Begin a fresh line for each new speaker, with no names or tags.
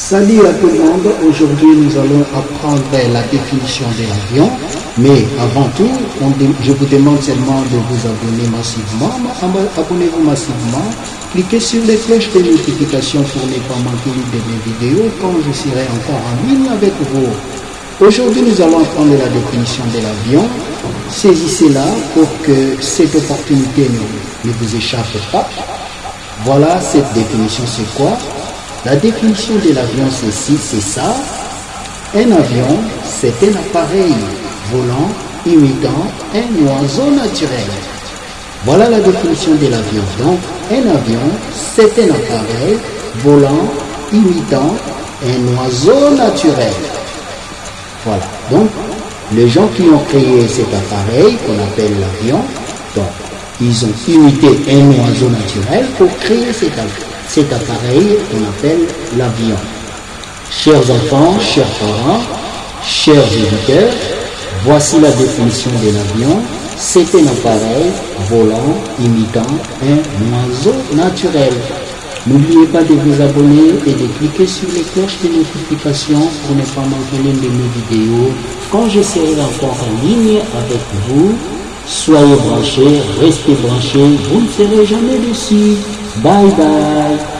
Salut à tout le monde, aujourd'hui nous allons apprendre la définition de l'avion, mais avant tout, je vous demande seulement de vous abonner massivement, abonnez-vous massivement, cliquez sur les cloches de notification pour ne pas manquer de mes vidéos quand je serai encore en ligne avec vous. Aujourd'hui nous allons apprendre la définition de l'avion, saisissez-la pour que cette opportunité ne, ne vous échappe pas. Voilà cette définition, c'est quoi? La définition de l'avion, c'est c'est ça. Un avion, c'est un appareil volant imitant un oiseau naturel. Voilà la définition de l'avion. Donc, un avion, c'est un appareil volant imitant un oiseau naturel. Voilà. Donc, les gens qui ont créé cet appareil qu'on appelle l'avion, ils ont imité un oiseau naturel pour créer cet avion cet appareil qu'on appelle l'avion. Chers enfants, chers parents, chers éditeurs, voici la définition de l'avion. C'est un appareil volant imitant un oiseau naturel. N'oubliez pas de vous abonner et de cliquer sur les cloches de notification pour ne pas manquer l'une de mes vidéos quand je serai encore en ligne avec vous. Soyez branchés, restez branchés, vous ne serez jamais déçus. Bye bye.